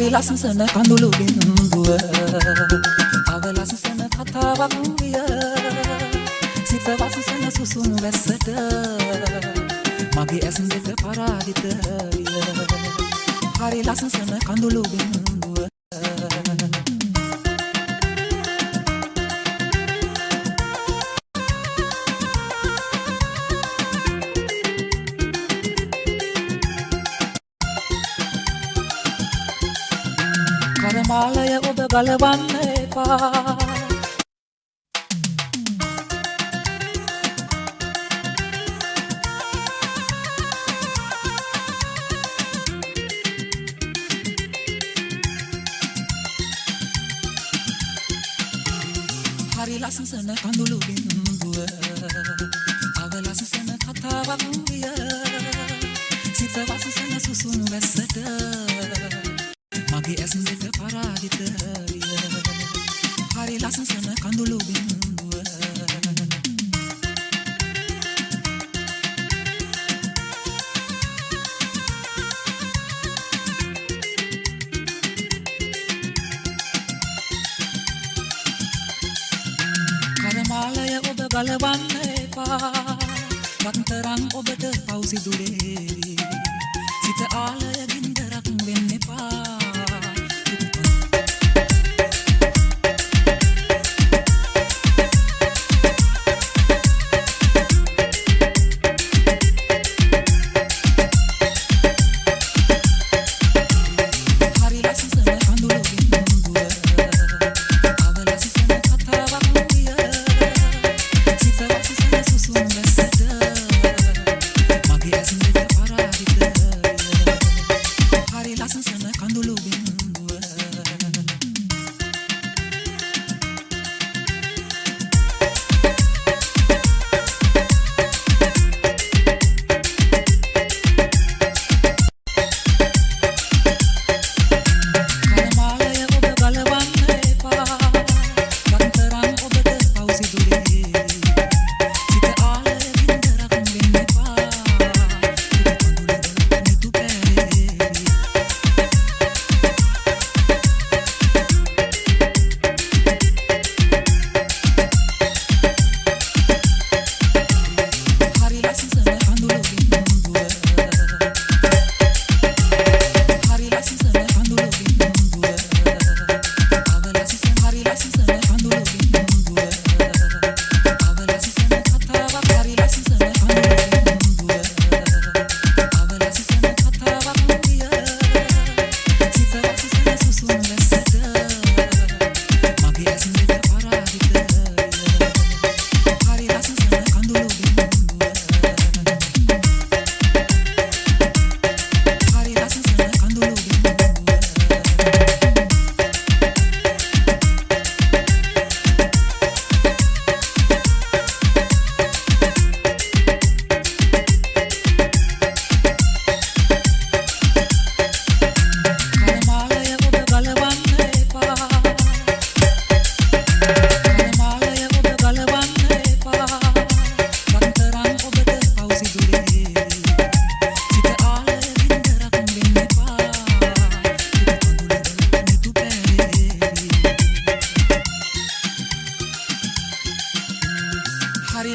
ලස්සන කඳුළු බිඳුව. අවලස්සන කතාවක් විය. සිත වසසන සුසුම් වැස්සට. මගේ ඇස් දෙක පරාජිත විය. හරි ලස්සන කඳුළු බිඳුව. ගලවන්න එපා. හරි ලස්සන කඳුළු බිඳුව අවලස්සන කතාවක් විය. සිත වසසන සුසුණු වැස්සට මගේ ඇස් දෙක පරාජිත විය හරි ලස්සන කඳුළු බිඳුව කරමාලය ඔබ ගලවන්න එපා. රත්තරන් ඔබට පවසිදුරේවි සිත ආලය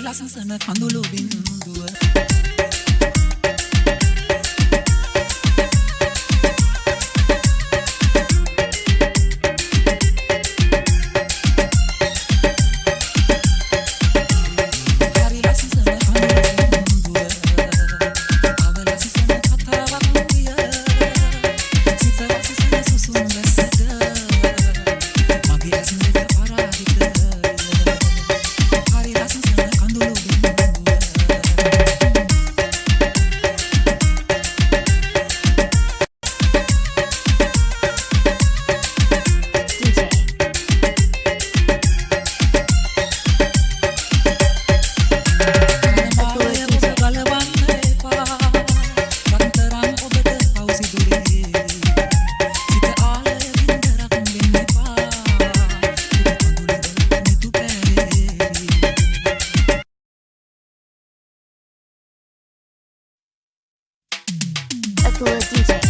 ලස්සන කඳුළු බිඳුව to a DJ.